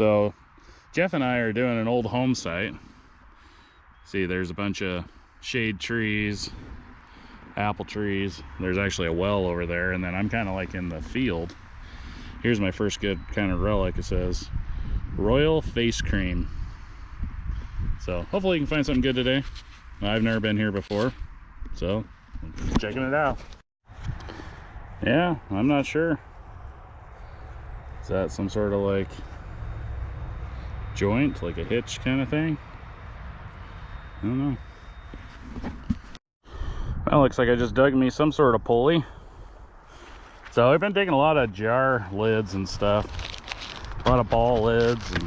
So Jeff and I are doing an old home site. See, there's a bunch of shade trees, apple trees. There's actually a well over there, and then I'm kind of like in the field. Here's my first good kind of relic. It says Royal Face Cream. So hopefully you can find something good today. I've never been here before, so checking it out. Yeah, I'm not sure. Is that some sort of like joint, like a hitch kind of thing? I don't know. Well, looks like I just dug me some sort of pulley. So I've been taking a lot of jar lids and stuff. A lot of ball lids and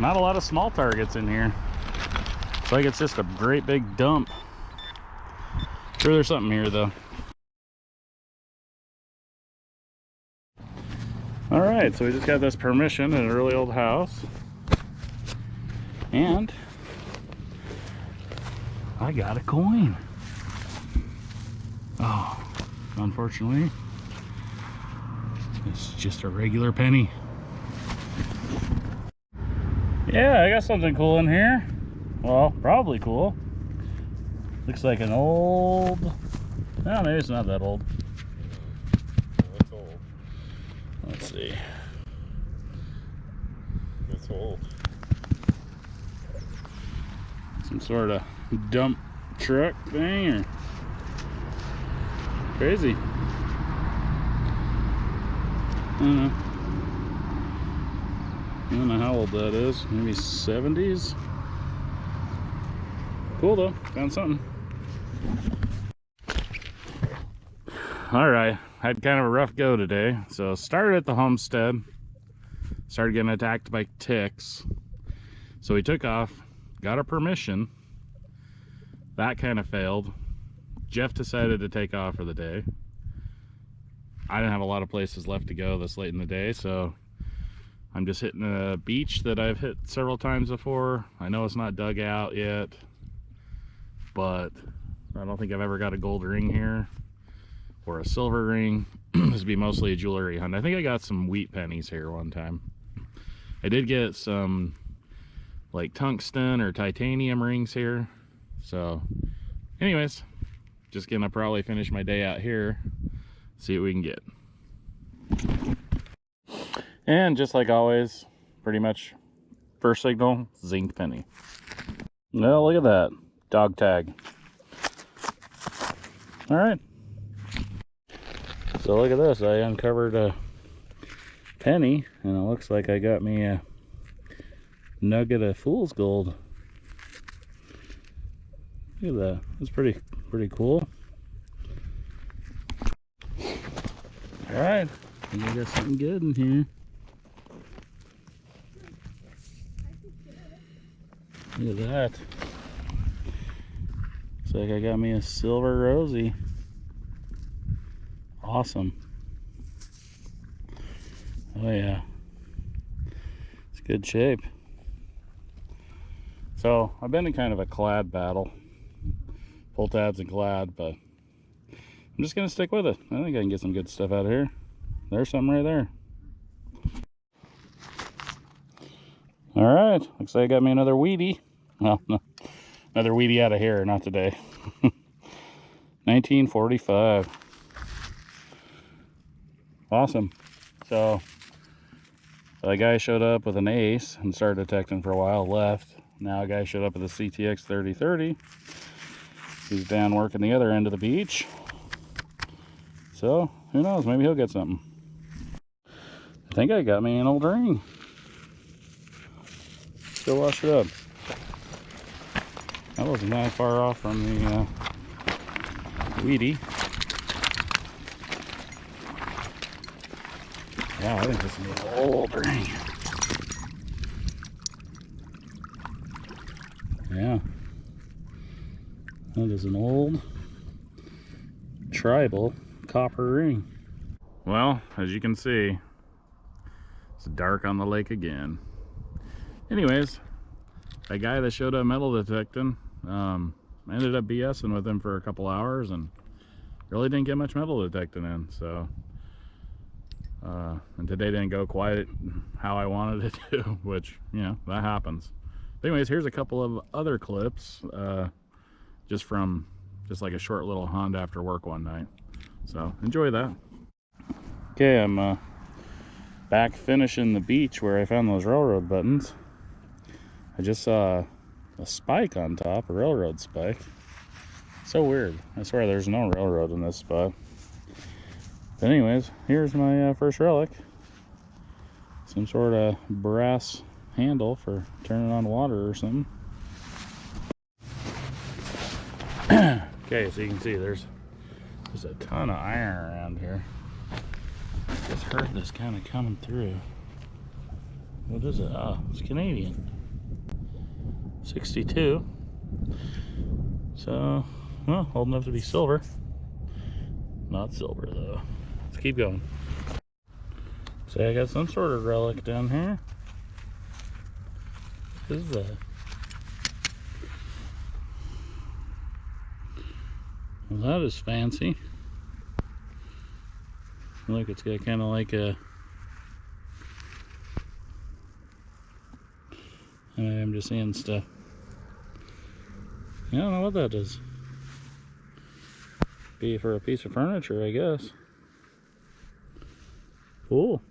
not a lot of small targets in here. It's like it's just a great big dump. Sure there's something here though. All right, so we just got this permission in an early old house. And I got a coin. Oh, unfortunately, it's just a regular penny. Yeah, I got something cool in here. Well, probably cool. Looks like an old, no, maybe it's not that old. That's old. Let's see. That's old. Some sort of dump truck thing or crazy. I don't know. I don't know how old that is. Maybe 70s. Cool though. Found something. All right. Had kind of a rough go today. So started at the homestead. Started getting attacked by ticks. So we took off. Got a permission. That kind of failed. Jeff decided to take off for the day. I didn't have a lot of places left to go this late in the day, so I'm just hitting a beach that I've hit several times before. I know it's not dug out yet, but I don't think I've ever got a gold ring here or a silver ring. this would be mostly a jewelry hunt. I think I got some wheat pennies here one time. I did get some like tungsten or titanium rings here. So anyways, just gonna probably finish my day out here, see what we can get. And just like always, pretty much first signal, zinc penny. Well, look at that. Dog tag. All right. So look at this. I uncovered a penny and it looks like I got me a nugget of fool's gold. Look at that. That's pretty pretty cool. All right. I think I got something good in here. Look at that. Looks like I got me a silver rosy. Awesome. Oh yeah. It's good shape. So I've been in kind of a clad battle. Pull tabs and clad, but I'm just gonna stick with it. I think I can get some good stuff out of here. There's something right there. All right, looks like I got me another wheatie. Well, no, another wheatie out of here, not today. 1945. Awesome. So, a guy showed up with an ace and started detecting for a while, left. Now a guy showed up with a CTX 3030. He's down working the other end of the beach. So, who knows, maybe he'll get something. I think I got me an old ring. still wash it up. That wasn't that far off from the uh, wheatie. Yeah, I think this is an old ring. Yeah. That is an old tribal copper ring. Well, as you can see, it's dark on the lake again. Anyways, that guy that showed up metal detecting, um, I ended up BSing with him for a couple hours and really didn't get much metal detecting in. So Uh, and today didn't go quite how I wanted it to, which, you know, that happens. But anyways, here's a couple of other clips, uh, just from just like a short little hunt after work one night. So enjoy that. Okay, I'm uh, back finishing the beach where I found those railroad buttons. I just saw a spike on top, a railroad spike. So weird. I swear there's no railroad in this spot. But anyways, here's my uh, first relic. Some sort of brass handle for turning on water or something. okay, so you can see there's there's a ton of iron around here. Just heard this kind of coming through. What is it? Oh, it's Canadian. 62. So, well, old enough to be silver. Not silver though. Keep going. So I got some sort of relic down here. What is that? Well, that is fancy. Look, it's got kind of like a. I'm just seeing stuff. I don't know what that is. Be for a piece of furniture, I guess. Cool.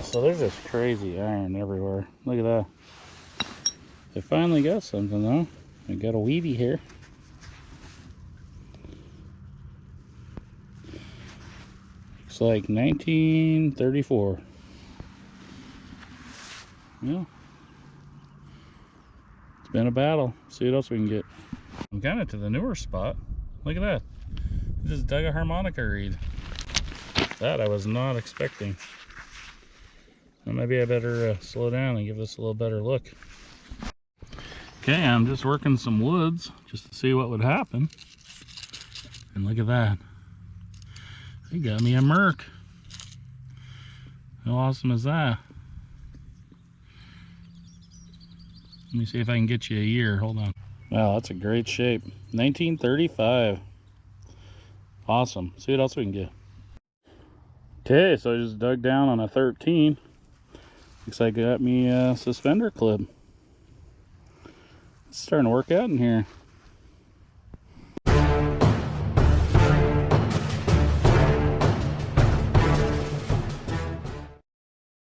So there's just crazy iron everywhere. Look at that. I finally got something though. I got a wheatie here. Looks like 1934. Yeah. It's been a battle. See what else we can get. I'm kind of to the newer spot. Look at that. I just dug a harmonica reed. That I was not expecting. Well, maybe I better uh, slow down and give this a little better look. Okay, I'm just working some woods just to see what would happen. And look at that. They got me a Merc. How awesome is that? Let me see if I can get you a year. Hold on. Wow, that's a great shape. 1935. Awesome. See what else we can get. Okay, so I just dug down on a 13. Looks like I got me a suspender clip. It's starting to work out in here.